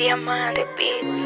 Diamante Beat.